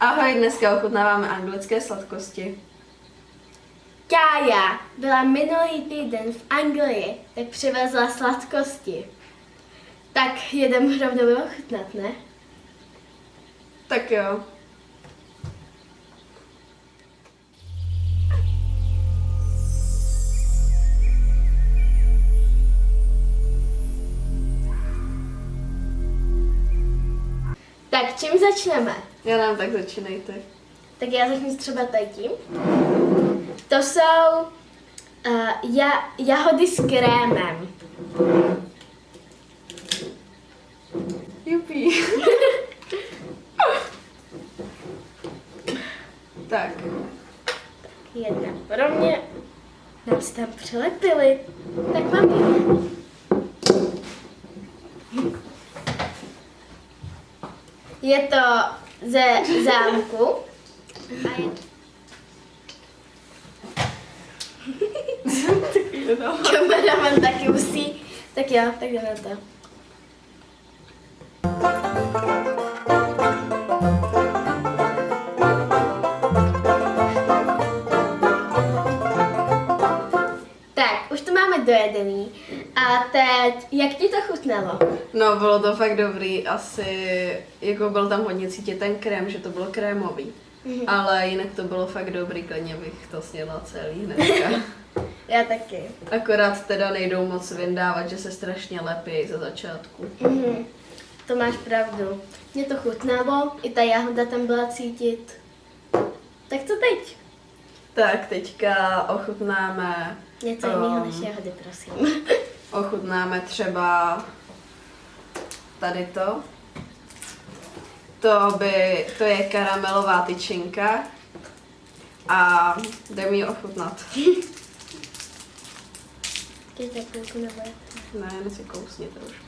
Ahoj, dneska ochutnáváme anglické sladkosti. Kája byla minulý týden v Anglii, tak přivezla sladkosti. Tak jedem rovnou ochutnat, ne? Tak jo. Tak čím začneme? Já nám tak začínejte. Tak já začnu třeba tady tím. To jsou uh, ja, jahody s krémem. Jupí. tak. Jedna pro mě. Nám se tam přilepili. Tak mám ji. Je to ze zámku. A je Kameraman taky musí. Tak jo, tak jdeme to. Tak, už to máme dojedený. A teď, jak ti to chutnalo? No, bylo to fakt dobrý, asi, jako byl tam hodně cítit ten krém, že to bylo krémový. Mhm. Ale jinak to bylo fakt dobrý, klidně bych to snědla celý hnedka. Já taky. Akorát teda nejdou moc vyndávat, že se strašně lepí ze začátku. Mhm. To máš pravdu. Mě to chutnalo, i ta jahoda tam byla cítit. Tak co teď? Tak, teďka ochutnáme, Něco jiného Um. než jahody, prosím. ochutnáme třeba tady to. To, by, to je karamelová tyčinka a jde mi ji ochutnat. Teď tak půlku nebo jak? Ne, jen si kousni trošku.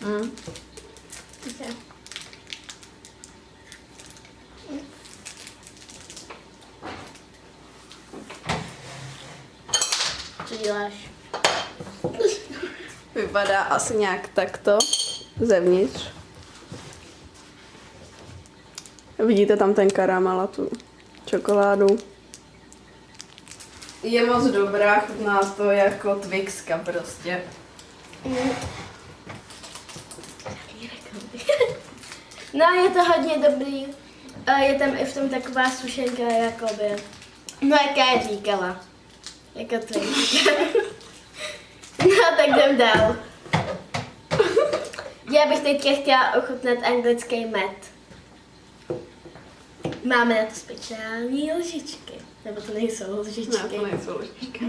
Mm. Ok. Co děláš? Vypadá asi nějak takto zevnitř. Vidíte tam ten karamel a tu čokoládu. Je moc dobrá, chutná to jako Twixka prostě. No, je to hodně dobrý. A je tam i v tom taková sušenka, jakoby. No, jaká je říkala. Jako to No, tak jdem dál. Já bych teďka chtěla ochutnat anglický med. Máme na to speciální lžičky. Nebo to nejsou Ne, lžičky. to nejsou lžičky.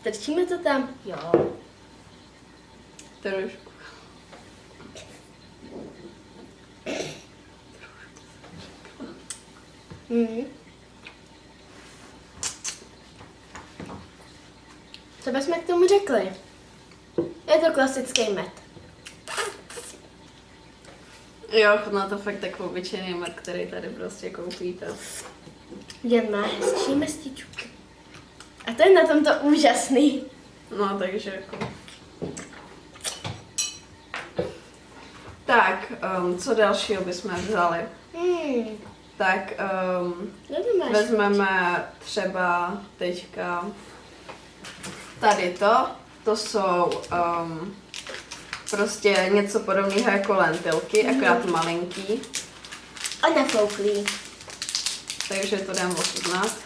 Strčíme to tam? Jo. Trošku. Mhm. Co bychom k tomu řekli? Je to klasický med. Jo, chutná to fakt jako obyčejný med, který tady prostě koupíte. Jen má hezčí mestičku. A to je na tomto úžasný. No, takže jako... Tak, um, co dalšího bychom vzali? Hmm. Tak um, to vezmeme třeba teďka tady to. To jsou um, prostě něco podobného jako lentilky, akorát malinký. A nafouklý. Takže to dám ochutnat.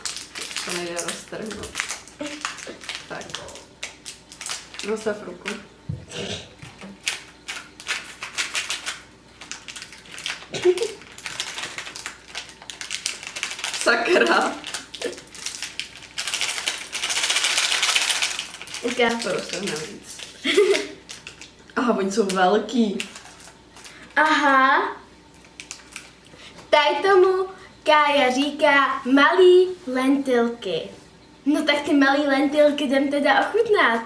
To nejde roztrhnout. Tak. Rozstav ruku. Sakra. Uka. To roztrhne víc. Aha, oni jsou velký. Aha. Tady tomu Kája říká malý lentilky. No tak ty malý lentilky jdem teda ochutnat.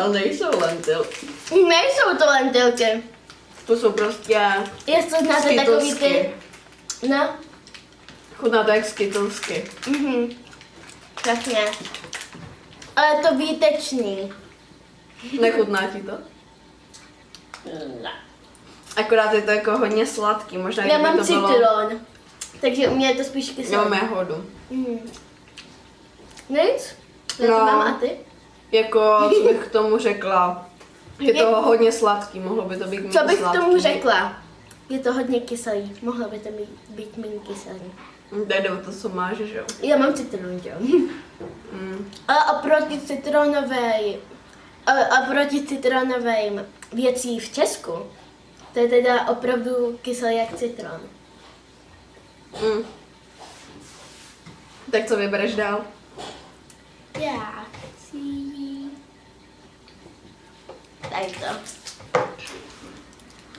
Ale nejsou lentilky. Nejsou to lentilky. To jsou prostě Jestli znáte takový ty... No, Chutná to jak skittlesky. mhm. Přesně. Ale je to výtečný. Nechutná ti to? Akorát je to jako hodně sladký, možná Já mám to bylo... citron, takže u mě je to spíš Já kyselé. mám jahodu. Mm. Nic? Já No. to mám a ty? Jako, co bych k tomu řekla? Je to Je- hodně sladký, mohlo by to být méně Co bych k sladký. tomu řekla? Je to hodně kyselý. Mohlo by to být, být méně kyselý. Jde o to, co máš, že jo? Já mám citron, jo. Mm. A oproti citronové, a oproti citronovým věcí v Česku, to je teda opravdu kyselý jak citron. Mm. Tak co vybereš dál? Já chci... Tady to.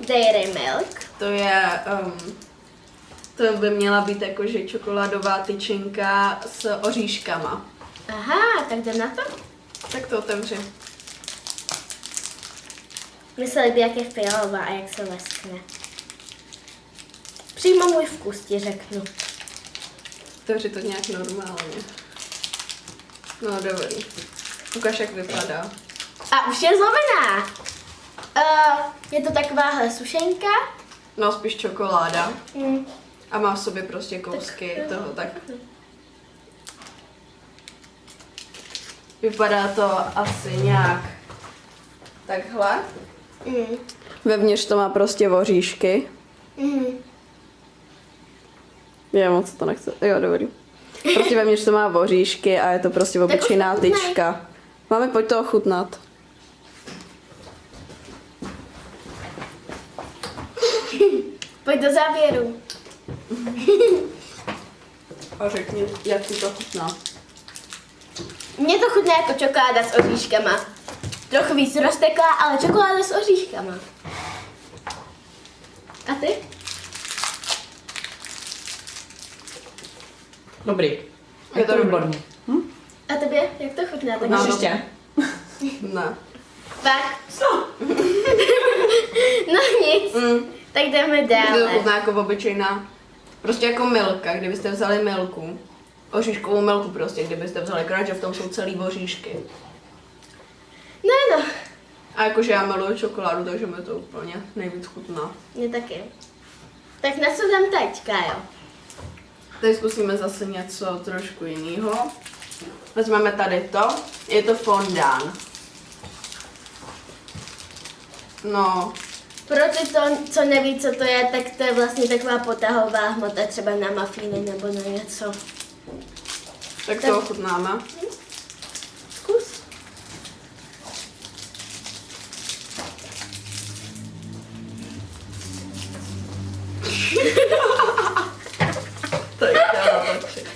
Dairy Milk. To je, um, to by měla být jakože čokoládová tyčinka s oříškama. Aha, tak jdem na to. Tak to otevři. Mysleli by, jak je fialová a jak se leskne. Přímo můj vkus ti řeknu. Otevři to nějak normálně. No dobrý. Ukaž, jak vypadá. A už je zlomená. Uh, je to takováhle sušenka. No spíš čokoláda. Mm. A má v sobě prostě kousky toho, tak vypadá to asi nějak takhle. Mm. Vevnitř to má prostě oříšky. Mm. Já moc to nechci. Jo, dobrý. Prostě vevnitř to má oříšky a je to prostě obyčejná tyčka. Máme pojď to ochutnat. Pojď do závěru. A řekni, jak ti to chutná. Mně to chutná jako čokoláda s oříškama. Trochu víc rozteklá, ale čokoláda s oříškama. A ty? Dobrý. Je Je to výborný. Hm? A tobě? Jak to chutná? Tak No, Máš no. ještě? Ne. Tak, Co? no nic. Mm. Tak jdeme Je to dále. chutná jako obyčejná, prostě jako milka, kdybyste vzali milku. Oříškovou milku prostě, kdybyste vzali, akorát, že v tom jsou celý oříšky. No, no. A jakože já miluju čokoládu, takže mi to úplně nejvíc chutná. Mě taky. Tak na co dám teď, Kájo? Teď zkusíme zase něco trošku jiného. Vezmeme tady to, je to fondán. No, Pro ty, to, co neví, co to je, tak to je vlastně taková potahová hmota, třeba na mafíny nebo na něco. tak Tak- to ochutnáme. Zkus. To je chtěla natočit.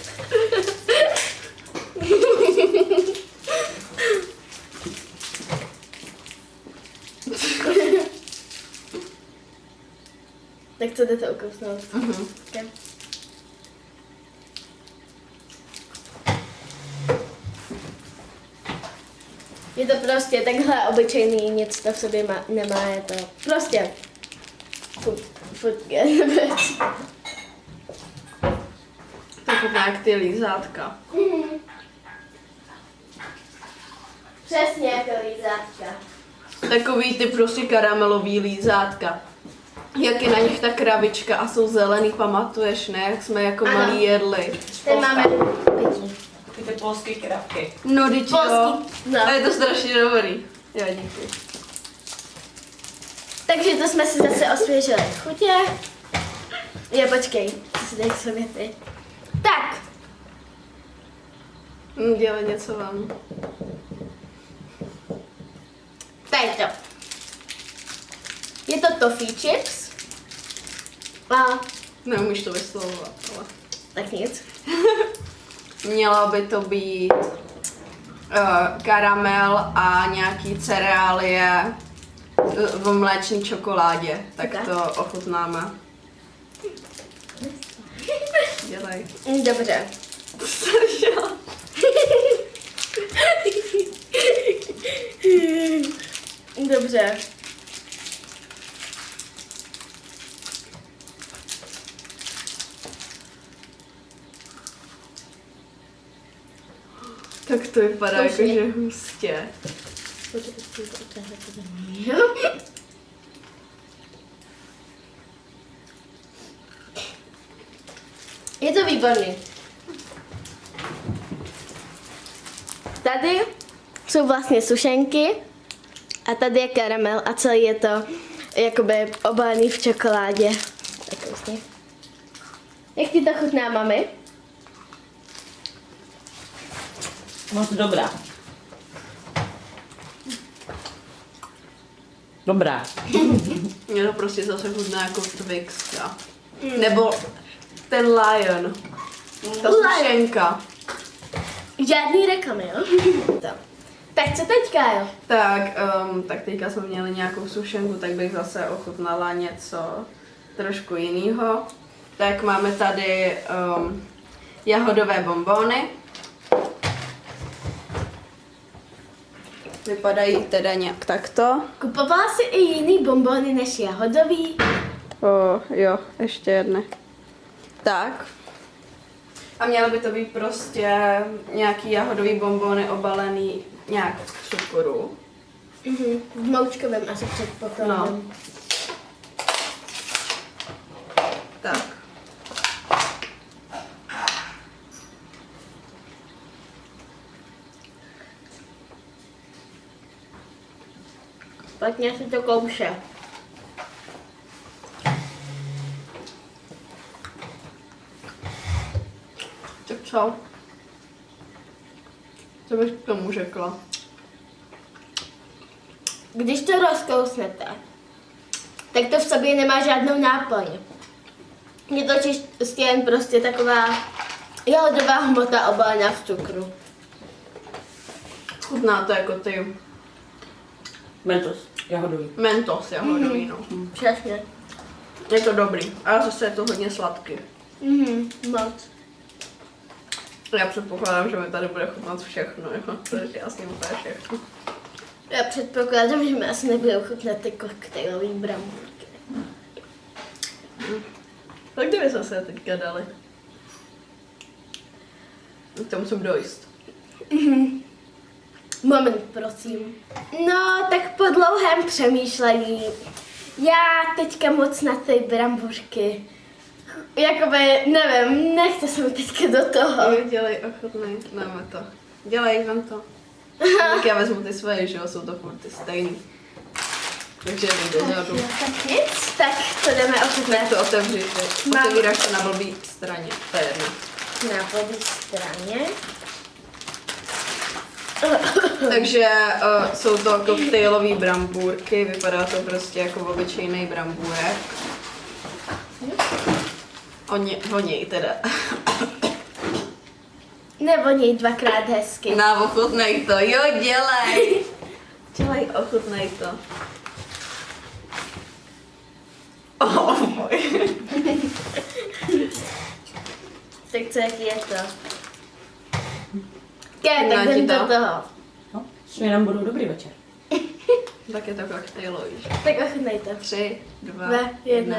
Tak co jdete ukousnout? Mhm. Okay. Je to prostě takhle obyčejný, nic to v sobě má, nemá, je to prostě. To chutná jak ty lízátka. Přesně jako lízátka. Takový ty prostě karamelový lízátka. Jak je na nich ta kravička a jsou zelený, pamatuješ, ne? Jak jsme jako Ano. malí jedli. Tady máme pití. Ty ty polské kravky. No, teď jo. No. A je to strašně dobrý. Jo, díky. Takže to jsme si zase osvěžili chutě. Je, počkej, to si dej sobě ty. Tak, Dělej něco vám. tady to. Je to toffee chips. A Neumíš to vyslovovat, ale... tak nic. Mělo by to být uh, karamel a nějaký cereálie v mléčné čokoládě. Tak to ochutnáme. Dělej. Dobře. Dobře. Tak to vypadá jako, Zkoušej. že hustě. Je to výborný. Tady jsou vlastně sušenky a tady je karamel a celý je to jakoby obalený v čokoládě. Tak vlastně. Jak ti to chutná, mami? Moc dobrá. Dobrá. Mě to prostě zase chutná jako Twix. Ja. Nebo ten Lion. Ta sušenka. Žádný reklamy, jo? To. Tak co teďka, jo? Tak, um, tak teďka jsme měli nějakou sušenku, tak bych zase ochutnala něco trošku jiného. Tak máme tady um, jahodové bombony. Vypadají teda nějak takto. Kupovala jsi i jiný bombony než jahodový? O, jo, ještě jedny. Tak. A měly by to být prostě nějaký jahodový bombony obalený nějak v cukru. Mhm, v moučkovém asi předpokládám. No. Tak. Špatně si to kouše. Tak co? Co bych k tomu řekla? Když to rozkousnete, tak to v sobě nemá žádnou náplň. Je to čistě jen prostě taková jahodová hmota obalená v cukru. Chutná to jako ty Mentos. Jahodový. mentos jahodový, no. Přesně. Je to dobrý, ale zase je to hodně sladký. Mhm, moc. Já předpokládám, že mi tady bude chutnat všechno, jo. protože já s ním úplně všechno. Já předpokládám, že mi asi nebudou chutnat ty koktejlový bramburky. Tak kdyby jsme se teďka dali? K tomu musím dojist. Moment, prosím. No, tak po dlouhém přemýšlení. Já teďka moc na ty bramburky. Jakoby, nevím, nechce se mi teďka do toho. Jo, dělej ochotný, dáme to. Dělej, vem to. Tak já vezmu ty svoje, že jo, jsou to furt ty stejný. Takže jdu dozadu. Jo, tak nic, tak to jdeme ochutnat to otevři. Otevíráš to na blbý straně, to je jedno. na blbý straně. Takže uh, jsou to koktejlové brambůrky, vypadá to prostě jako obyčejný brambůrek. Oni, voněj teda. Nevoní dvakrát hezky. Na, ochutnej to, jo, dělej. Dělej, ochutnej to. Oh, můj. Tak co, jaký je to? Ke, tak jdem do to. toho. No, směrem budou dobrý večer. Tak je to koktejlový. Tak ochutnej to. Tři, dva, Dva, jedna.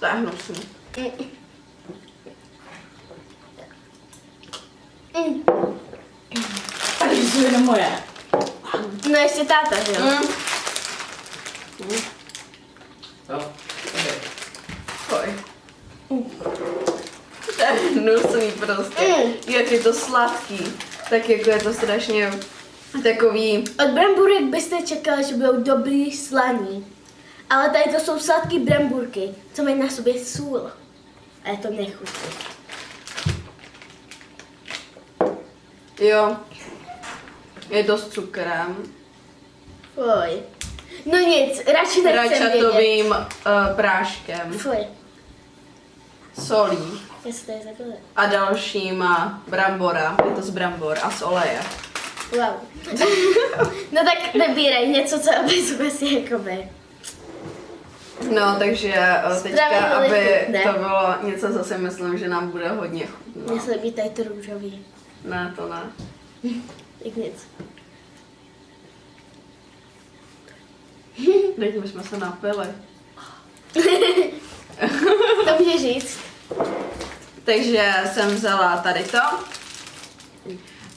To je hnusný. Mm. Takže jsou jenom moje. No ještě táta, že jo? Mm. Jo. Poj. To je hnusný prostě. Mm. Jak je to sladký, tak jako je to strašně takový, Od bramburek byste čekali, že budou dobrý slaný. Ale tady to jsou sladký bramburky, co mají na sobě sůl. A je to nechutné. jo, je to s cukrem, Fuj. No nic, radši nechcem vědět. rajčatovým uh, práškem, Fuj, solí a dalšíma brambora, je to z brambor a z oleje. Wow. no tak nebírej něco, co aby jsme si jakoby... No, takže uh, teďka, aby to bylo něco, co si myslím, že nám bude hodně chutnat. Mně se líbí tady to růžový. Ne, to ne. Tak nic. Teď jsme se napili. To může říct. Takže jsem vzala tady to.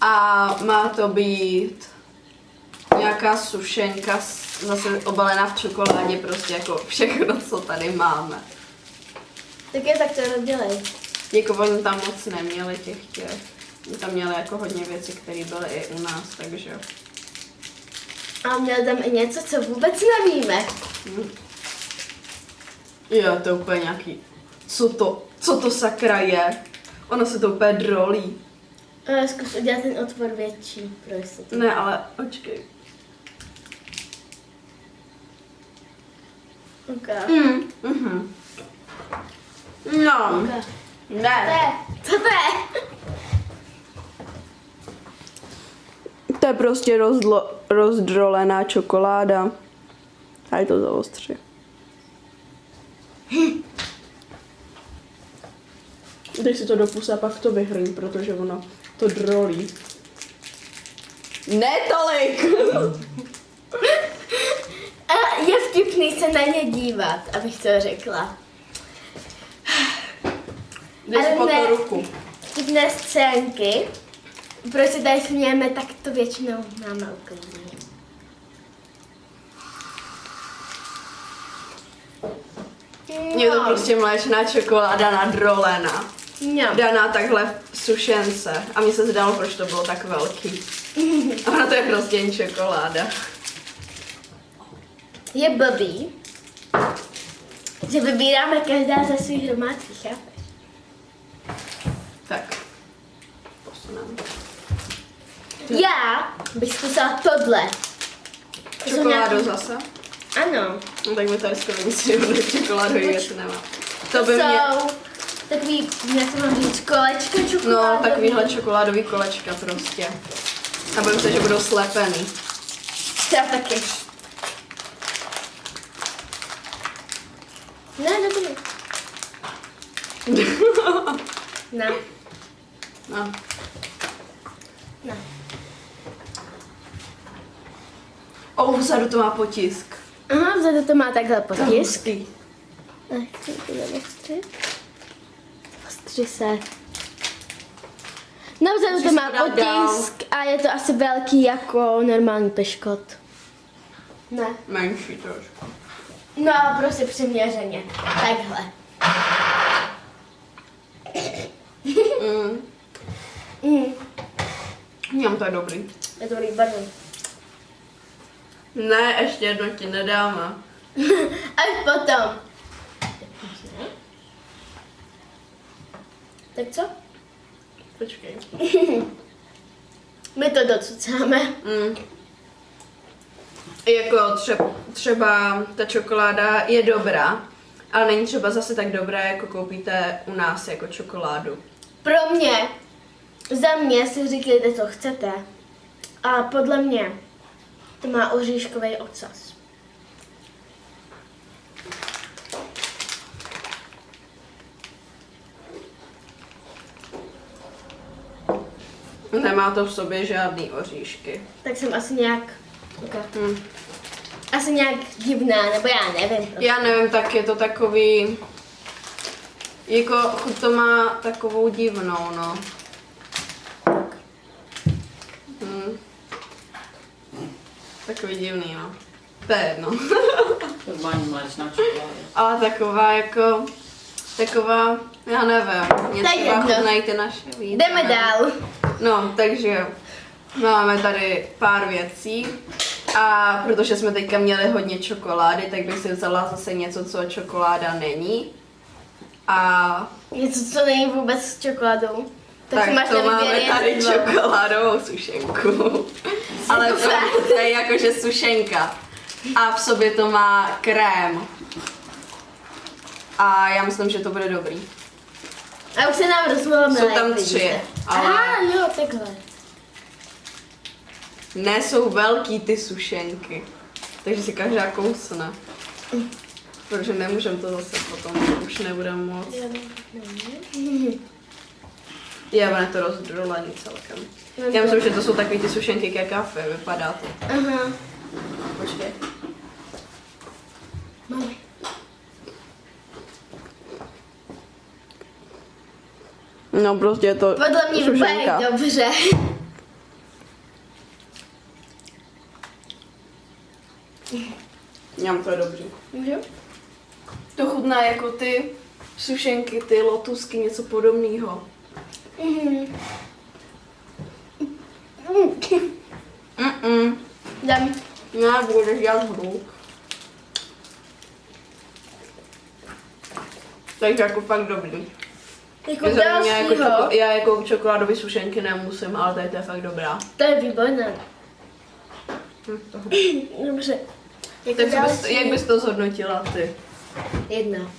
A má to být nějaká sušenka zase obalená v čokoládě, prostě jako všechno, co tady máme. Tak je tak to rozdělej. Jako oni tam moc neměli těch těch. Oni tam měli jako hodně věcí, které byly i u nás, takže... A měl tam i něco, co vůbec nevíme. Jo, to je úplně nějaký... Co to, co to sakra je? Ono se to úplně drolí. A zkus udělat ten otvor větší pro jistotu. Ne, ale počkej. Okay. Mm, mhm. No, Okay. Ne. co to je? To je prostě rozdlo, rozdrolená čokoláda. A je to za ostře. Dej si to do pusy a pak to vyhrň, protože ono to drolí. Ne tolik! A je vtipný se na ně dívat, abych to řekla. Dej si Ale po ne. to ruku. Vtipné scénky. Proč se tady smějeme, tak to většinou máme uklidný. Je to prostě mléčná čokoláda nadrolená. No. Daná takhle v sušence. A mně se zdálo, proč to bylo tak velký. Ona to je prostě jen čokoláda. Je blbý, že vybíráme každá ze svých hromádky, chápeš? Tak. Posuneme. Já bych zkusila tohle. Čokoládu nějaký- zase? Ano. No, tak mi tady skoro nic čokoládový věc nemá. To To by mě... takový, jak to mám říct, kolečka No, čokoládový. takovýhle čokoládový kolečka prostě. A bojím se, že budou slepený. Já taky. Ne, ne, to ne. Ne, No. ne. O, vzadu to má potisk. Aha, vzadu to má takhle potisk. Hustý. Nechci to Ostři se. No vzadu to má potisk a je to asi velký jako normální peškot. Ne. Menší trošku. No, prostě přiměřeně. Takhle. Mm. Mm. Mňam, to je dobrý. Je to dobrý, pardon. Ne, ještě jedno ti nedáme. Až potom. Tak co? Počkej. My to docucáme. Mm. Jako třeba, třeba ta čokoláda je dobrá, ale není třeba zase tak dobrá, jako koupíte u nás jako čokoládu. Pro mě, za mě si říkejte, co chcete. A podle mě to má oříškový ocas. Nemá to v sobě žádný oříšky. Tak jsem asi nějak, okay. Hm. asi nějak divná, nebo já nevím. Prostě. Já nevím, tak je to takový... Jako chuť to má takovou divnou, no. Hm. Takový divný, no. To je jedno. Normální mléčná čokoláda. Ale taková jako... Taková, já nevím, mě To je třeba jedno. chutnají ty naše víc. Jdeme dál. No, takže máme tady pár věcí. A protože jsme teďka měli hodně čokolády, tak bych si vzala zase něco, co čokoláda není. A Něco, co není vůbec s čokoládou. Tak, tak, máš to máme tady čokoládovou sušenku. Ale to, to je jakože sušenka. A v sobě to má krém. A já myslím, že to bude dobrý. A už se nám rozmluvila Jsou tam tři, ale- Aha, jo, takhle. Ne, jsou velký ty sušenky. Takže si každá kousne. Protože nemůžeme to zase potom, to už nebudeme moc. Je, ono je to rozdrolený celkem. Já myslím, že to jsou takový ty sušenky ke kafe, vypadá to. Aha. Počkej. Máme. No prostě je to Podle mě sušenka. dobře. Mňam, to je dobrý. Můžu? To chutná jako ty sušenky, ty lotusky, něco podobného. Mhm. Mm-mm. Dám. Ne, budeš dělat. Takže jako fakt dobrý. Jako mě jako dalšího. čoko, já jako čokoládové sušenky nemusím, ale tady to je fakt dobrá. To je výborné. Hm, to- Dobře. Jako Tak bys, další. jak bys to zhodnotila ty? Jedna.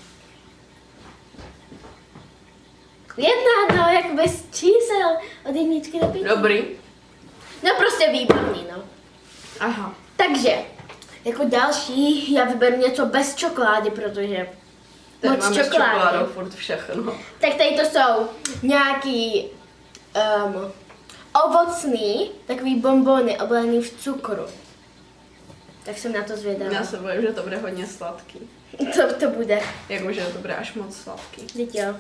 Jedna, no, jak bez čísel od jedničky do pěti. Dobrý. No prostě výborný, no. Aha. Takže, jako další, já vyberu něco bez čokolády, protože Tady moc máme s čokolády. čokoládou furt všechno. Tak tady to jsou nějaký um, ovocný, takový bonbony oblený v cukru. Tak jsem na to zvědavá. Já se bojím, že to bude hodně sladký. Co to bude? Jakože to bude až moc sladký. Jo.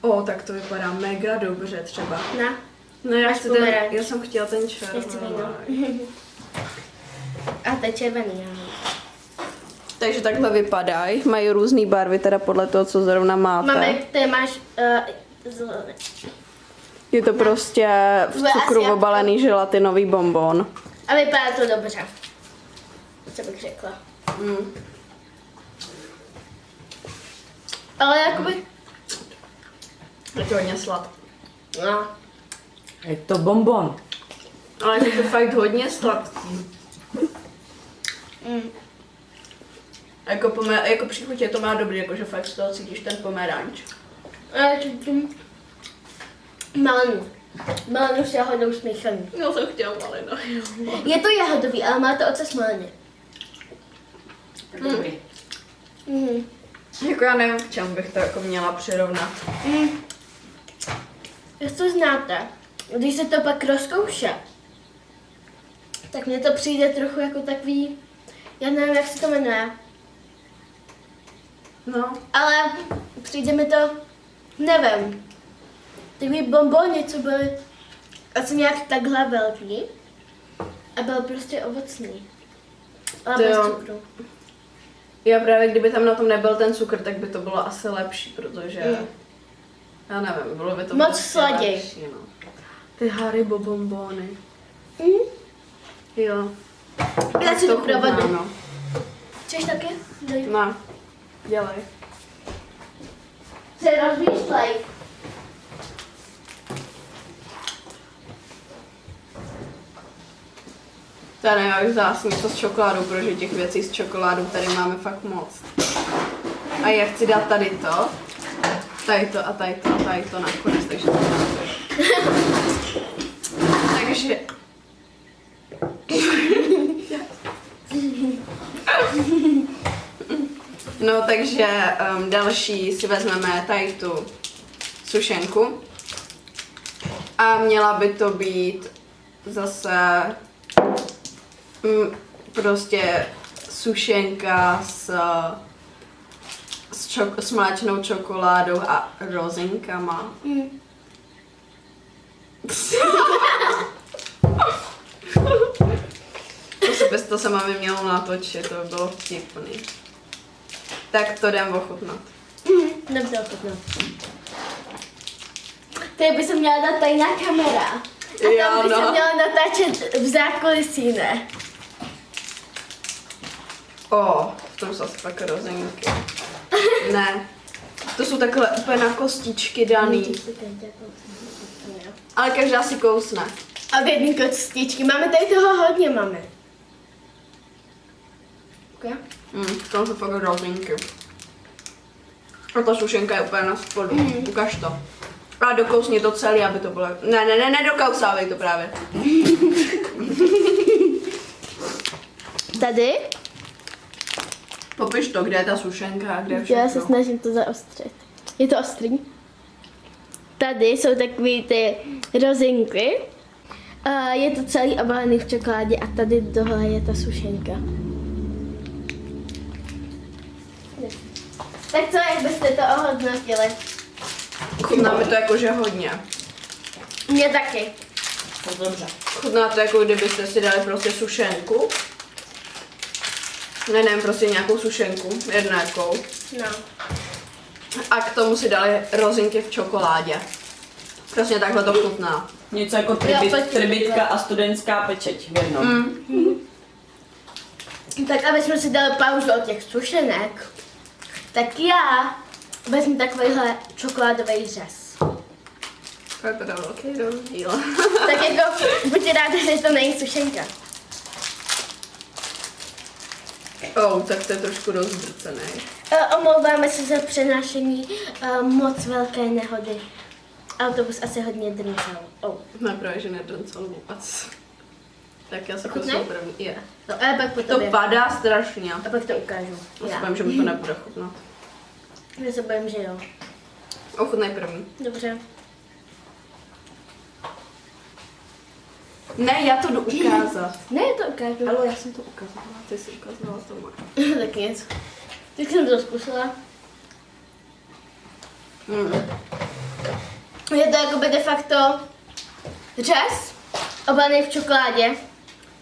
O, tak to vypadá mega dobře třeba. Na, No já, chci ten, já jsem chtěla ten červený. víno. A to je červený, já. Takže takhle vypadají. Mají různé barvy, teda podle toho, co zrovna máte. Máme, ty máš uh, zelené. Je to prostě v cukru obalený želatinový bonbon. A vypadá to dobře. Co bych řekla. Mm. Ale jakoby, Je to hodně sladký. no, Je to bonbon. Ale je to fakt hodně sladký. mm, A Jako, pomer, jako příchutě to má dobrý, jakože fakt z toho cítíš ten pomeranč. ale cítím malinu. Malinu s jahodou smíchaný. Já jsem chtěla malina. Je to jahodový, ale má to ocas maliny. Dobrý. Mhm. Jako já nevím, k čemu bych to jako měla přirovnat. Mm. Jak to znáte, když se to pak rozkouše, tak mně to přijde trochu jako takový, já nevím, jak se to jmenuje, No, ale přijde mi to, nevím, takový bonbony, co byly asi nějak takhle velký a byl prostě ovocný. Ale To bez jo. cukru. já právě kdyby tam na tom nebyl ten cukr, tak by to bylo asi lepší, protože... Mm. Já nevím, bylo by to Moc prostě sladěj. lepší, no. Ty Haribo bonbony. Mm. Jo. Já si to provedu. no. Chceš taky? Dej. No, dělej. Se rozmýšlej. To já vzala asi něco s čokoládou, protože těch věcí s čokoládou tady máme fakt moc. A já chci dát tady to, tady to a tady to a tady to nakonec, takže to takže... No takže um, další si vezmeme tady tu sušenku. A měla by to být zase mm, prostě sušenka s, s, čok- s mléčnou čokoládou a rozinkama. Mm. To se, bez to se mami mělo natočit, to by bylo vtipný. Tak to jdem ochutnat. Mm. Dobře, ochutná. Tady by se měla dát tajná kamera. A tam Jo, by se no. měla natáčet v zákulisí, ne? O, v tom jsou asi fakt rozinky. Ne, to jsou takhle úplně na kostičky daný. Ale každá si kousne. A v jedný kostičky. Máme tady toho hodně, máme. Okay. Mm, tam jsou fakt rozinky. A ta sušenka je úplně na spodu. Mm. Ukaž to. A dokousni to celý, aby to bylo... Ne, ne, ne, nedokousávej to právě. Tady? Popiš to, kde je ta sušenka a kde je Já se všechno. snažím to zaostřit. Je to ostrý? Tady jsou takové ty rozinky. A je to celý obalený v čokoládě a tady tohle je ta sušenka. Tak co, jak byste to ohodnotili? Chutná mi to jakože hodně. Mě taky. To dobře. Chutná to jako kdybyste si dali prostě sušenku. Ne, ne, prostě nějakou sušenku, jednakou. No. A k tomu si dali rozinky v čokoládě. Přesně takhle to chutná. Něco jako tribit, tribitka a studentská pečeť v jednom. Mm. Tak aby jsme si dali pauzu od těch sušenek, tak já vezmu takovýhle čokoládový řez. To je teda velký rozdíl. Tak jako, buďte rádi, že to není sušenka. oh, tak to je trošku rozdrcený. E, omlouváme se za přenášení e, moc velké nehody. Autobus asi hodně drncel. Oh. Ne, právě, že nedrncel vůbec. Tak já se Chutnej? kusnu první. Je. No, a pak po To tobě. padá strašně. A pak to ukážu. Já se Já. bojím, že mi to nebude chutnat. Já se bojím, že jo. Ochutnej první. Dobře. Ne, já to jdu ukázat. Ne, to ukážu. Ale já jsem to ukazovala, ty jsi ukazovala to má. tak nic. Tak jsem to zkusila. Mm. Je to jakoby de facto řez, obalený v čokoládě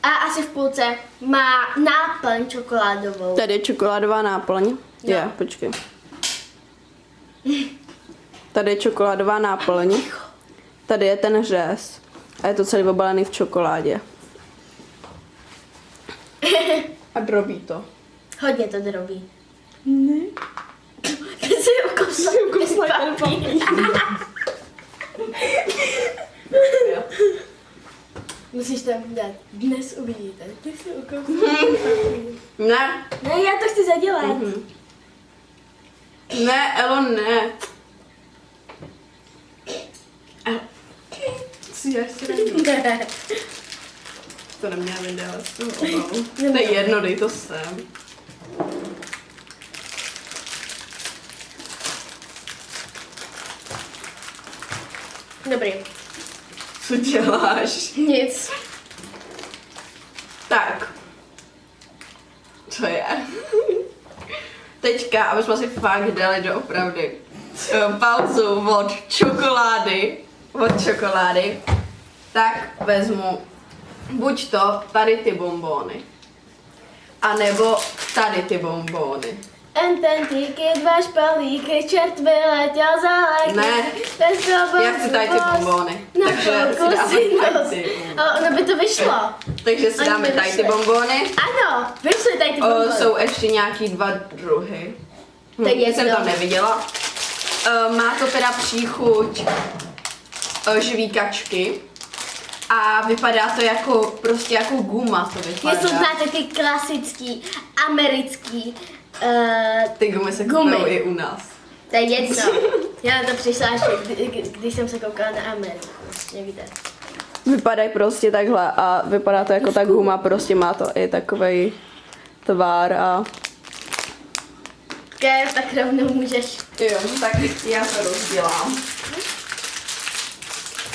a asi v půlce má náplň čokoládovou. Tady je čokoládová náplň. Je, Jo. počkej. Tady je čokoládová náplň. Tady je ten řez. A je to celý obalený v čokoládě. A drobí to. Hodně to drobí. Ne. Ty jsi ukosla. ten papír. Musíš tam dát. Dnes uvidíte. Ty jsi ukosla. Ne, Ne, já to chci zadělat. Mhm. ne, Elo, ne. Si já si Ne. To neměla vydávat z toho obalu. To je jedno, dej to sem. Dobrý. Co děláš? Nic. Tak. Co je? Teďka, aby jsme si fakt dali do opravdy eh, pauzu od čokolády, od čokolády, tak vezmu buď to tady ty bombóny, anebo tady ty bombóny. En ten týky, dva špalíky, čert vyletěl za léky. Ne. Bez Já chci tady ty bombóny, Na takže si dáme ty. Ono by to vyšlo. Takže si Oni dáme tady ty vyšly. bombóny. Ano, vyšly tady ty O, bombony. jsou ještě nějaký dva druhy. Hm, To je jsem to neviděla. O, má to teda příchuť o, žvíkačky. A vypadá to jako, prostě jako guma to vypadá. Jestli znáte ty klasický americký, uh, Ty gumy se Gumy. i u nás. to je jedno. Já na to přišla až, kdy, kdy- když jsem se koukala na Ameriku. Někde. Vypadají prostě takhle a vypadá to jako ta guma, prostě má to i takový tvar a... Ke, tak rovnou můžeš. Jo, tak já se rozdělám.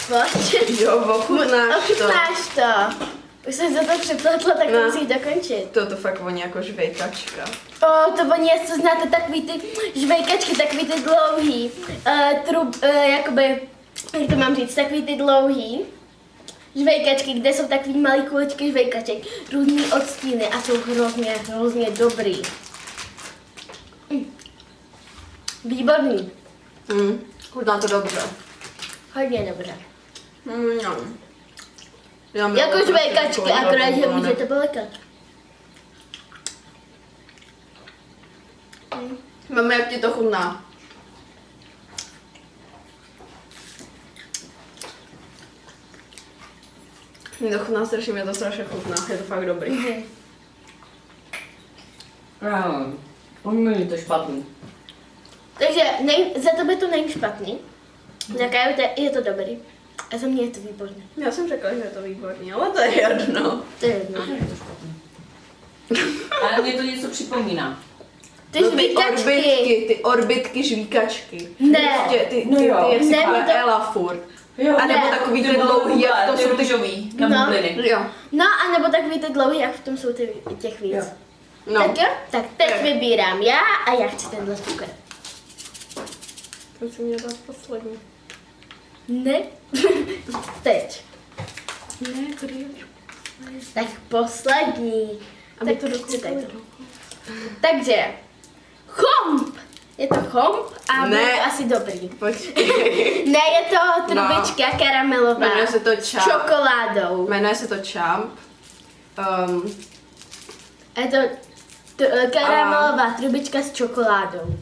Pojď. Jo, ochutnáš to. Ochutnáš to. Už jsem za to přepletla, tak to No. musíš dokončit. To to fakt voní jako žvejkačka. O, to oni, co znáte, takový ty žvejkačky, takový ty dlouhý, uh, trub, uh, jakoby, jak to mám říct, takový ty dlouhý žvejkačky, kde jsou takový malý kuličky žvejkaček, různý odstíny a jsou hrozně, hrozně dobrý. Mm. Výborný, Hm, chutná to dobře. hodně dobře. Mm, no. Já miluji Jako prostě akorát, že můžete polekat. Mami, jak ti to chutná? Mně to chutná strašně, mě to strašně chutná, je to fakt dobrý. Jo, není to špatný. Takže nej, za tebe to není špatný, za Kaju to- je to dobrý a za mě je to výborné. Já jsem řekla, že je to výborný, ale to je jedno. To je jedno. Ale mě to něco připomíná. Ty No, ty žvíkačky. orbitky, ty orbitky žvíkačky. Ne. Prostě ty, ty, No ty, jo. ty, jak si Ne, říká mě to- Ela furt. Jo, A nebo Ne. takový ty dlouhý, jak to jsou ty... růžový, na No. bubliny. Jo, No a nebo takový ty dlouhý, jak v tom jsou ty, těch víc. Jo. no. Tak jo, tak teď Tak. vybírám já a já chci tenhle cukr. Musím mě dát poslední. Ne. Teď. Ne, kdy? Tak poslední. Aby tak to to. Takže, chomp. Je to chomp a Ne. to asi dobrý. Ne, je to trubička karamelová. Jmenuje se to s čáp. čokoládou. Jmenuje se to Champ. Um, Je to t- karamelová trubička s čokoládou.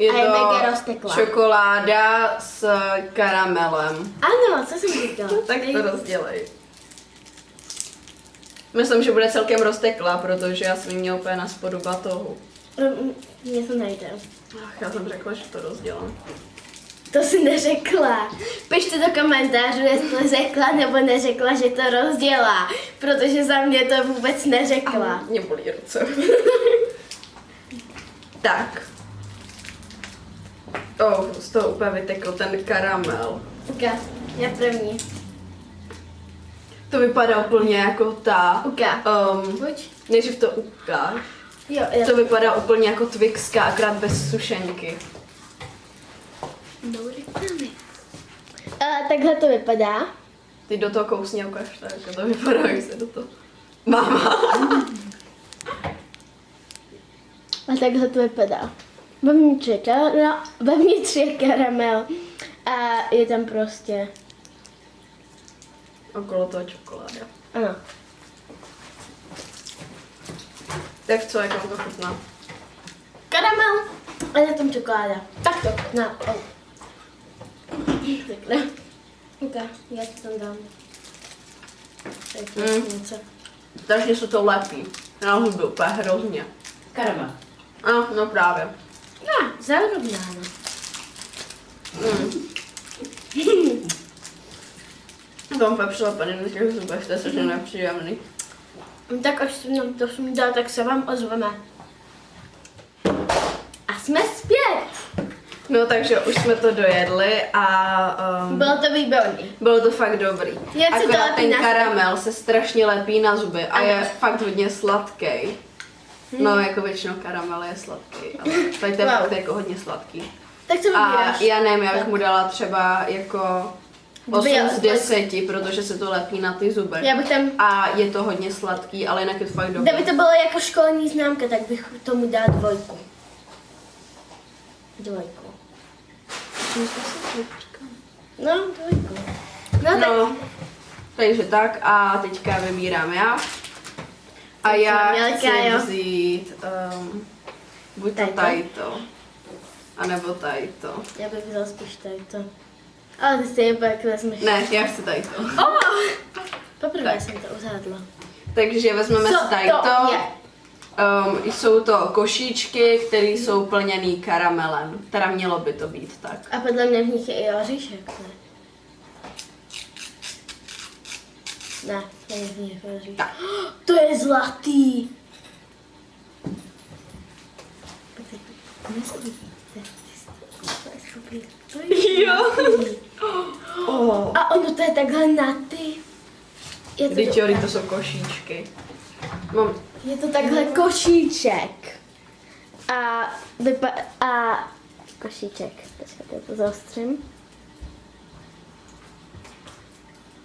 Je A je to mega rozteklá. čokoláda s karamelem. Ano, co jsem říkala? Tak to rozdělej. Myslím, že bude celkem rozteklá, protože já jsem ji měla úplně na spodu batohu. Mně to nejde. Ach, já jsem řekla, že to rozdělám. To si neřekla. Pište do komentářů, jestli řekla nebo neřekla, že to rozdělá. Protože za mě to vůbec neřekla. Mě bolí ruce. tak. Oh, z toho úplně vytekl ten karamel. Uka, já první. To vypadá úplně jako ta. Uka. Um, Buď. nejdřív to ukáž. Jo, já To vypadá úplně jako Twixka, akorát bez sušenky. No reklamy. A takhle to vypadá. Ty do toho kousně ukáž, tak jako to vypadá, jak se do toho... Máma. A takhle to vypadá. Vevnitř je, kara, vevnitř je karamel. A je tam prostě, Okolo toho čokoláda. ano. Tak co, jak vám to chutná? Karamel a je tam čokoláda. Tak to, na. Oh. Takhle. Okay, já to tam dám. To Mm. něco. Takže se to lepí. Na hubu, úplně hrozně. Karamel. A, no právě. No, zarovnáno. Mm. To úplně přilepený na těch zubech, to je strašně nepříjemný. Tak až se nám to snídá, tak se vám ozveme. A jsme zpět. No takže už jsme to dojedli a um, Bylo to výborný. bylo to fakt dobrý. Jak se to lepí ten karamel se strašně lepí na zuby a Ano. je fakt hodně sladký. No, jako většinou karamel je sladký, ale tady to je Wow. fakt jako hodně sladký. Tak co A vybíráš? já nevím, já bych mu dala třeba jako 8 Dvě z od- 10, protože se to lepí na ty zuby. Já bych tam, A je to hodně sladký, ale jinak je to fakt dobrý. kdyby to bylo jako školní známka, tak bych tomu dala dvojku. Dvojku. No, dvojku. No, tak No, takže tak a teďka vybírám já. A já chci vzít um, buď to Tady to? tady to, anebo tady to. já bych vzal spíš tady to. Ale ty stejně pak vezmeš. Ne, já chci tady to. Oh! Poprvé Tak. jsem to uzádla. Takže vezmeme Co si tady to to. je? Um, jsou to košíčky, které jsou plněný karamelem. Teda mělo by to být tak. A podle mě v nich je i oříšek, ne? Ne. To je zlatý! To je Jo. zlatý. Oh. A ono to je takhle na ty. Je to, Teď jo, to jsou košíčky. Mám, je to takhle košíček. A, vypa- a košíček. Počkejte, já to zaostřím.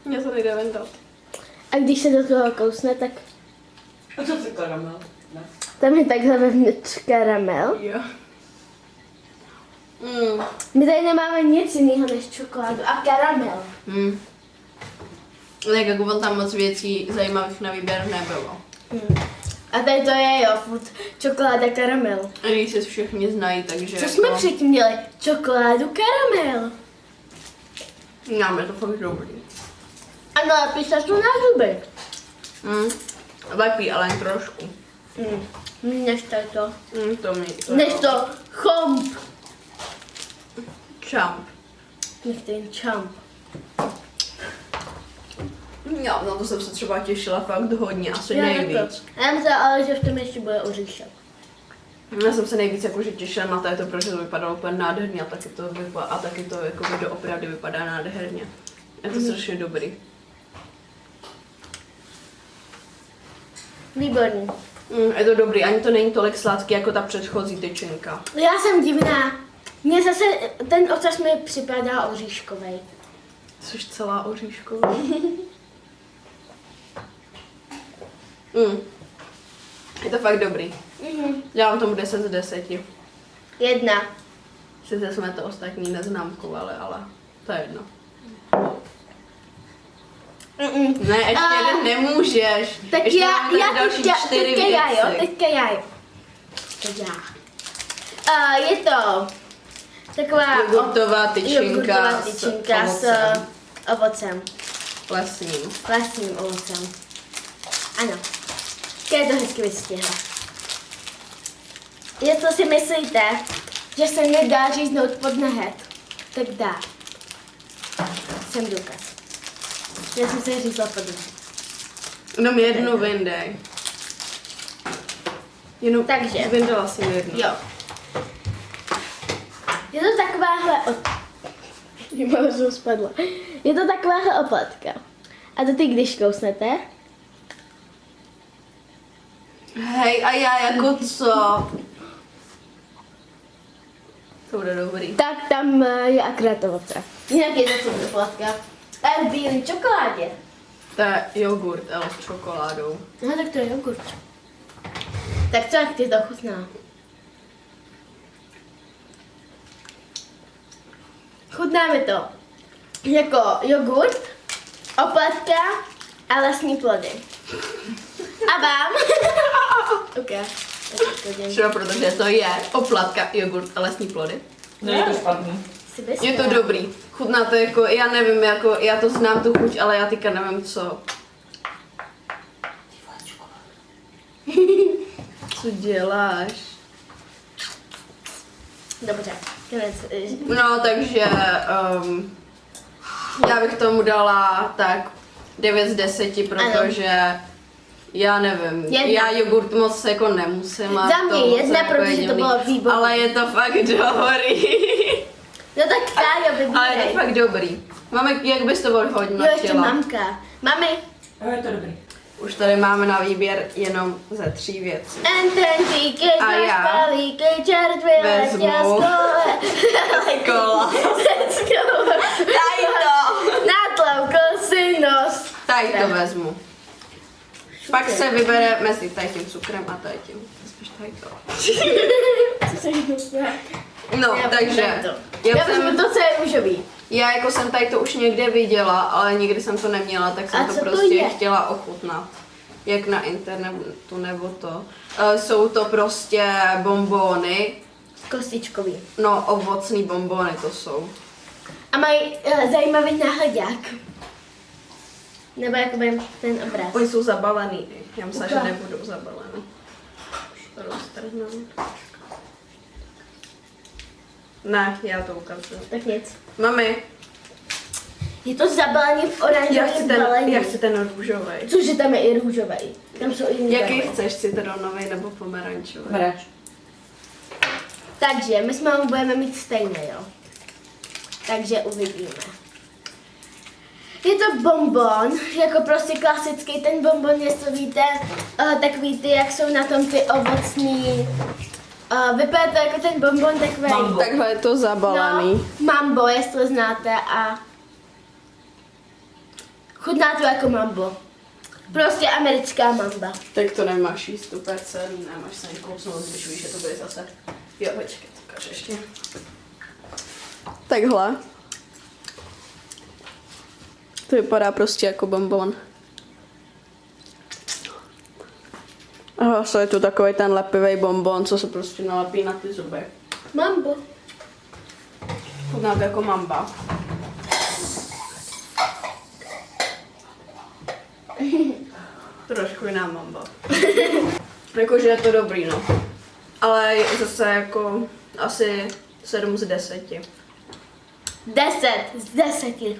mě to nejde vendat. A když se do toho kousne, tak A co to karamel? Ne. tam je takhle vevnitř karamel. Jo. Mm. My tady nemáme nic jiného než čokoládu a karamel. Hmm. Tak jako on tam moc věcí zajímavých na výběr nebylo. Hmm. A tady to je jo, furt čokoláda karamel. A když se všichni znají, takže Co jsme jako, předtím měli? Čokoládu karamel. Máme to fakt dobrý. A nalepíš to na zuby. Hmm. Lepí, ale jen trošku. Hmm. Než tady to. Hmm, to mi to Než to chomp. Čamp. Než ten čamp. Jo, na to jsem se třeba těšila fakt hodně, asi Já nejvíc. taky. Já myslím, ale že v tom ještě bude oříšek. Já jsem se nejvíc jakože těšila na této, protože to vypadalo úplně nádherně a taky to, vypa- a taky to jako doopravdy vypadá nádherně. Je to strašně dobrý. Výborný. Mm, je to dobrý, ani to není tolik sladký jako ta předchozí tyčinka. Já jsem divná. Mně zase ten ocas mi připadá oříškový. Jsi celá oříšková. mm. Je to fakt dobrý. Mhm. Dávám tomu 10 z 10. Jedna. Sice jsme to ostatní neznámkovali, ale to je jedno. Mm-mm. Ne, ještě A- jeden nemůžeš. Tak ještě já, já další teďka, čtyři teďka já, jo, věci. teďka já, jo. Teď já. A je to taková Jogurtová tyčinka s tyčinka s ovocem. ovocem, Lesním. vlastním ovocem. Ano, je to hezky vystihla. Jestli si myslíte, že se nedá říznout pod nehet, tak dá. Jsem důkaz. Já jsem se řízla pod nehet. Jenom jednu vyndej. Jenom Takže. Vyndala jsem jednu. Jo. Je to takováhle od... Mám spadla. Je to takováhle oplatka. A to ty, když kousnete, Hej, a já jako co? To bude dobrý. tak tam eh, je akorát ovoce. Jinak je to oplatka. A je v bílé čokoládě. To je jogurt, ale s čokoládou. No tak to je jogurt. Tak co, jak ti to chutná? Chutná mi to jako jogurt, oplatka a lesní plody. A vám? ok. Třeba protože to je oplatka, jogurt a lesní plody. Není to špatný. Je to dobrý. Chutná to jako, já nevím, jako, já to znám tu chuť, ale já teďka nevím co. Co děláš? Dobře, konec. No, takže um, já bych tomu dala tak 9 z 10, protože já nevím, Jedna. já jogurt moc jako nemusím. Za mě jedna, jako protože to bylo výborné. Ale je to fakt dobrý. No tak Tájo, Ale je to fakt dobrý. Máme, jak bys to hodnotila? Jo, ještě mamka. Mami, Jo, je to dobrý. Už tady máme na výběr jenom ze tří věcí. And ten díky, A já čert vezmu. Kola. Tady to. Natloukl si nos. Tady to vezmu. Pak se vybere mezi tady tím cukrem a tady tím. Vezmeš tady to. Co se? No, Já takže to. já Já jsem, to, co je růžový. já jako jsem tady to už někde viděla, ale nikdy jsem to neměla, tak jsem A to to prostě je? chtěla ochutnat. Jak na internetu nebo to. Eh, Jsou to prostě bombóny, Kostičkový. no ovocný bombóny to jsou. A mají uh, zajímavý náhledák. Nebo jakoby ten obraz. Oni jsou zabalený. Já myslím, že nebudou zabalený. To roztrhnu. Ne, já to ukazuju. Tak nic. Mami, Je to zabalený v já chci oranžovém ten, balení. já chci ten růžový. Cože tam je i růžový. Tam jsou i Jaký chceš, citronový nebo pomerančový? Beráš. Takže my s mámou budeme mít stejné, jo. Takže uvidíme. Je to bonbon, jako prostě klasický ten bonbon, jestli víte, uh, takový ty, jak jsou na tom ty ovocný. Uh, vypadá to jako ten bonbon takový. Mambo. Takhle je to zabalený. No, mambo, jestli znáte a chutná to jako mambo. Prostě americká mamba. Tak to nemáš jíst úplně celý, nemáš se ani kousnout, když víš, že to bude zase. Jo, počkej, to ukážu ještě. Takhle. To vypadá prostě jako bonbon. A zase je tu takový ten lepivý bonbon, co se prostě nalepí na ty zuby. Mambo. Chutná to jako mamba. Trošku jiná mamba. Jakože je to dobrý, no. Ale zase jako asi 7 z 10. Deset z deseti.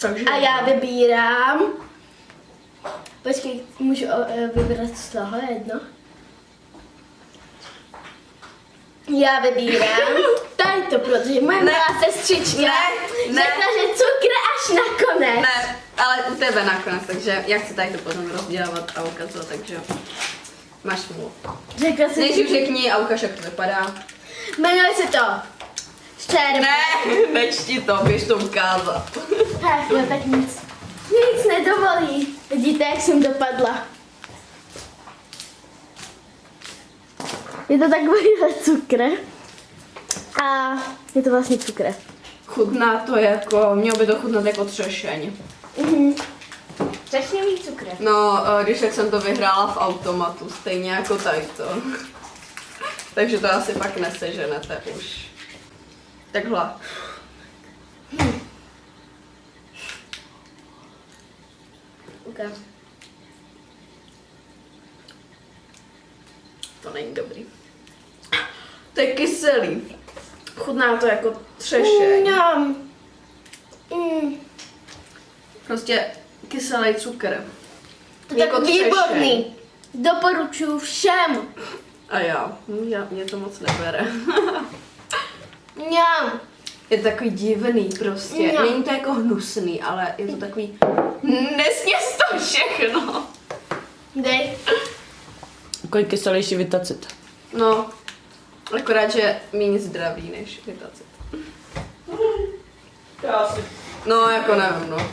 Takže A já vybírám. Počkej, můžu o, e, vybrat z toho jedno? Já vybírám tady to, protože moje Ne. malá sestřička Ne, ne. řekla, že cukr až nakonec. Ne, ale u tebe nakonec, takže já chci tady to potom rozdělávat a ukazovat, takže máš smůlu. Řekla jsem, Nejdřív řekni a ukáž, jak to vypadá. Jmenuje se to Štěrba. Ne, nečti to, běž to ukázat. Tak, no tak nic. Nic nedovolí. Vidíte, jak jsem dopadla. Je to takovýhle cukr. A je to vlastně cukr. Chutná to jako, mělo by to chutnat jako třešeň. Mhm. Třešňový cukr. No, když jsem to vyhrála v automatu, stejně jako tady to. Takže to asi pak neseženete už. Takhle. Okay. To není dobrý. To je kyselý. Chutná to jako třešeň. Mňam. Mm. Prostě kyselý cukr. To je Jako tak třešeň. výborný. Doporučuji všem. A já, hm, já mě to moc nebere. Mňam. Je to takový divný prostě. Jo. Není to jako hnusný, ale je to takový... Nesněz to všechno. Dej. Takový kyselější vitacit. No, akorát, že méně zdravý než vitacit. Krásně. No, jako nevím, no.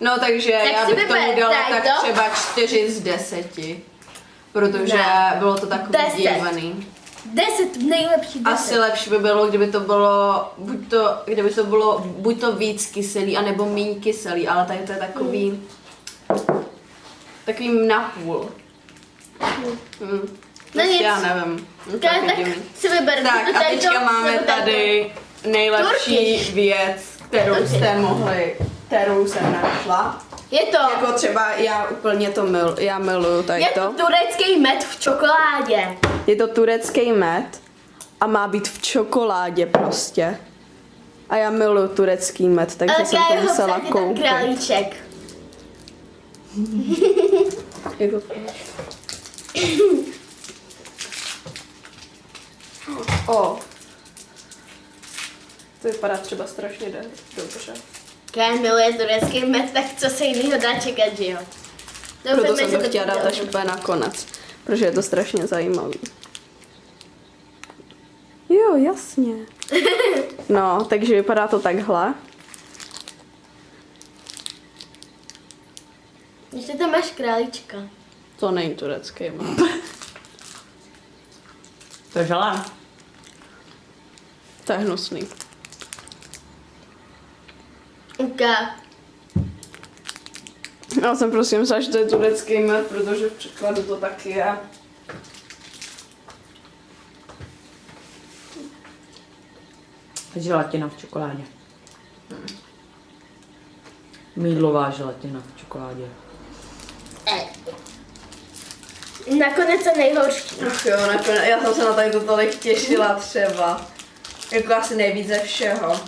No, takže Tak já bych tomu dala tak to. třeba 4 z 10. Protože Ne. bylo to takový Deset. Deset, nejlepší deset. Asi lepší by bylo, kdyby to bylo, buď to, kdyby to bylo buď to víc kyselý, anebo méně kyselý, ale tady to je takový, takový napůl. Hmm. No nic. já nevím. No, Tak, tak si vyber. Tak a teďka to, máme tady nejlepší Turkish. věc, kterou jste mohli, kterou jsem našla. Je to, Jako třeba já úplně to mil, já miluju tady je to to. turecký med v čokoládě. Je to turecký med a má být v čokoládě prostě. A já miluju turecký med, takže Ale jsem to musela koupit. králíček. O. To vypadá třeba strašně dobře. Kaj miluje turecký med, tak co se jiného dá čekat, že jo? Proto Doufejme, jsem to chtěla dát až úplně nakonec, protože je to strašně zajímavý. Jo, jasně. No, takže vypadá to takhle. Ještě tam máš králíčka. To není turecký med. To je žalé. To je hnusný. Uka. Já jsem prostě myslela, že to je turecký med, protože v překladu to taky je. Želatina v čokoládě. Mídlová želatina v čokoládě. Nakonec to nejhorší. Ach jo, nakonec, já jsem se na tady to tolik těšila třeba. Jako asi nejvíc ze všeho.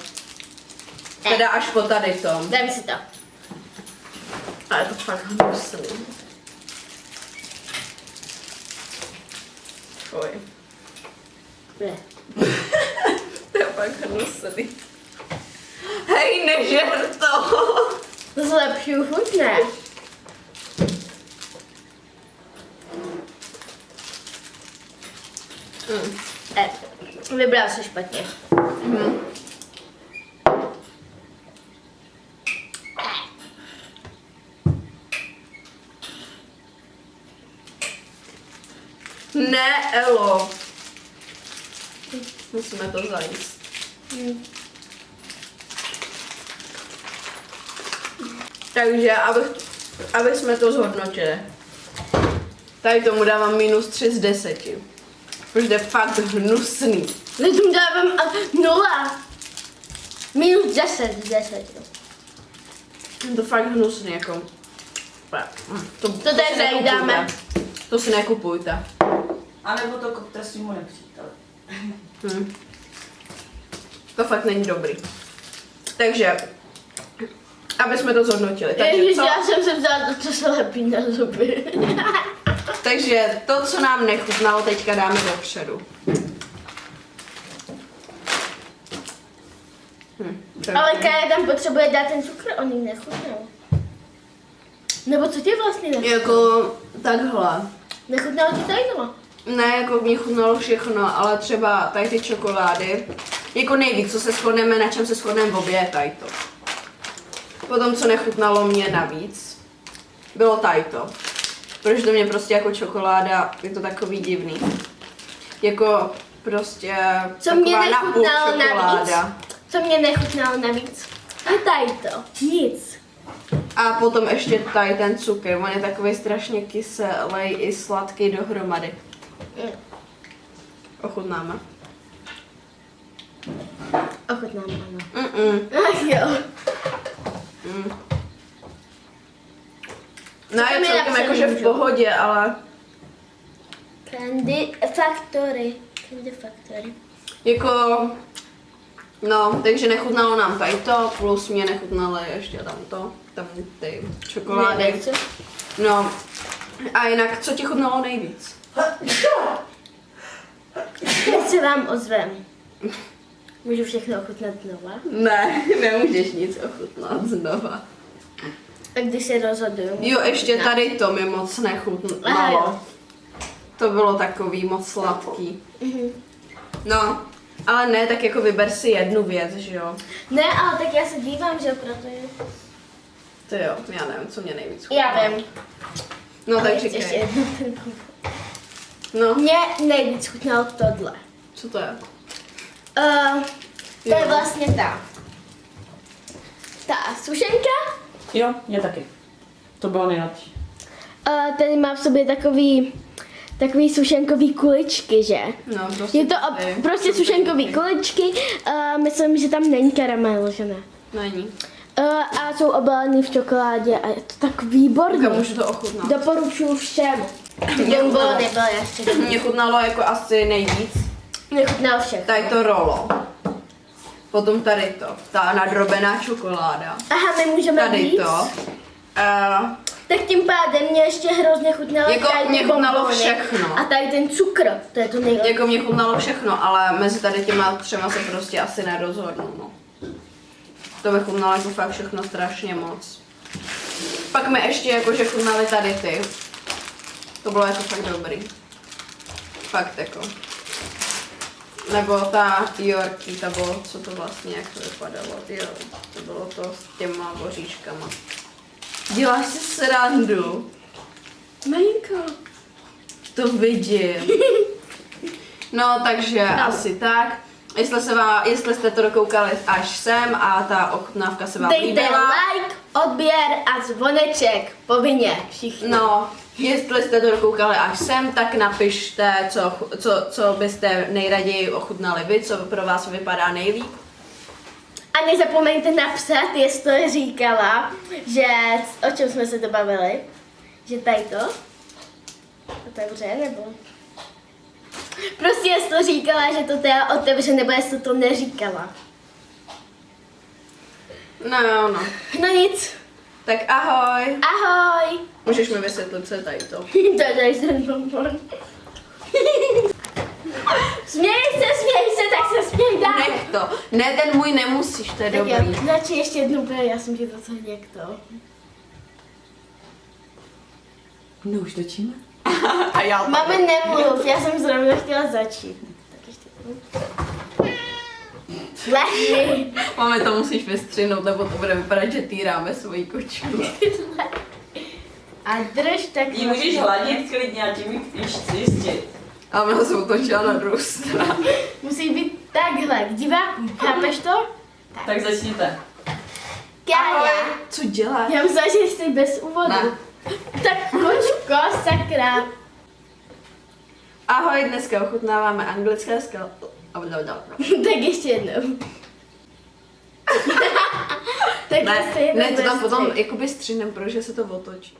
Teda až po tady tom. Dám si to. A je to fakt hnusný. Fuj. Ne. To je fakt hnusný. Hej, nežer to! To zlepšuju chuť, ne? Mm. E. Vybral se špatně. Ne, Elo. Musíme to zajíst. Takže, aby, aby jsme to zhodnotili. Tady tomu dávám minus 3 z 10. Protože to je fakt hnusný. Já tomu dávám a, nula. Minus 10 z 10. Je to fakt hnusný, jako. Mm, To, to, tady nekupujte. To si nekupujte. A nebo to kupte svýmu nepříteli. Hm. To fakt není dobrý. Takže, aby jsme to zhodnotili. Takže, Ježiš, co, já jsem se vzala to, co se lepí na zuby. takže to, co nám nechutnalo, teďka dáme dopředu. Hm, Ale Kaja tam potřebuje dát ten cukr, oni nechutnou. Nebo co ti vlastně nechutnalo? Jako takhle. Nechutnalo ti tady to? Ne, jako mě chutnalo všechno, ale třeba tady ty čokolády, jako nejvíc, co se shodneme, na čem se shodneme v obě, je tady to. Potom, co nechutnalo mě navíc, bylo tady to. Protože to mě prostě jako čokoláda, je to takový divný. Jako prostě Co mě nechutnalo navíc? čokoláda. Co mě nechutnalo navíc? Je tady to. Nic. A potom ještě tady ten cukr, on je takový strašně kyselý i sladký dohromady. Ochutnáme. Ochutnám, ano. Mm-mm. Ach jo. Mm. No je celkem jakože v pohodě, ale Candy Factory. Candy Factory. jako... No, takže nechutnalo nám tady to, plus mě nechutnalo ještě tam to, tam ty čokolády. No, a jinak, co ti chutnalo nejvíc? Teď se vám ozvem. Můžu všechno ochutnat znova? Ne, nemůžeš nic ochutnat znova. A když se rozhoduju. Jo, ještě ochutnat. tady to mi moc nechutnalo. jo. To bylo takový moc sladký. Mhm. No, ale ne, tak jako vyber si jednu věc, že jo? Ne, ale tak já se dívám, že protože... To jo, já nevím, co mě nejvíc chutnalo. Já vím. No Ale tak ještě říkej. jednu ten No, Mně nejvíc chutnalo tohle. co to je? Uh, to je Jo. vlastně ta. Ta sušenka. Jo, mě taky. To bylo nejlepší. Uh, tady má v sobě takový, takový sušenkový kuličky, že? No, prostě Je to tady. ob, prostě sušenkový kuličky. Uh, myslím, že tam není karamel, že ne? Není. Uh, a jsou obalený v čokoládě a je to tak výborný. Tak můžu to ochutnat. Doporučuju všem. Mě Jumbo chutnalo. nebyl. Mě chutnalo jako asi nejvíc. Nechutnal všechno. Tady to rolo. Potom tady to, ta nadrobená čokoláda. Aha, my můžeme Tady víc. to. Uh, Tak tím pádem mě ještě hrozně chutnalo Jako tady mě chutnalo všechno. A tady ten cukr, to je to nejlepší. jako mě chutnalo všechno, ale mezi tady těma třema se prostě asi nerozhodnu, no. To mi chutnalo jako fakt všechno strašně moc. Pak mi ještě jakože chutnaly tady ty. To bylo jako fakt dobrý. Fakt jako. Nebo ta Yorkie, ta bylo, co to vlastně, jak to vypadalo. Jo, to bylo to s těma boříškama. Děláš si srandu. Malinko. To vidím. No, takže No. asi tak. Jestli, se vám, jestli jste to dokoukali až sem a ta ochutnávka se vám Dejte líbila, like, odběr a zvoneček. Povinně, všichni. no, jestli jste to dokoukali až sem, tak napište, co, co, co byste nejraději ochutnali vy, co pro vás vypadá nejlíp. A nezapomeňte napsat, jestli říkala, že o čem jsme se to bavili. Že tady to. Otevře, nebo? Prostě jestli říkala, že to teda otevře, nebo jestli to neříkala. No, jo, no. No nic. Tak ahoj. Ahoj. Můžeš mi vysvětlit, co je tady to. to je ten bonbon. směj se, směj se, tak se směj dál. Nech to. Ne, ten můj nemusíš, to je Tak jo, dobrý. radši ještě jednou bude, já jsem ti to co někdo. No už točíme? A já Máme nemluv, já jsem zrovna chtěla začít. Tak. Lehni. Máme to musíš vystřihnout, nebo to bude vypadat, že týráme svoji kočku. A drž tak. Jí můžeš hladit klidně a tím ji čistit. A ona se otočila na druhou stranu. Musí být takhle, k divákům, chápeš to? Tak začněte. Kája. Co děláš? Já myslela, že jsi bez úvodu. Ne. Tak kočko, sakra. Ahoj, dneska ochutnáváme anglické skal... tak ještě jednou. tak Ne, ještě jednou ne, to tam bez potom jakoby střihnem, protože se to otočí.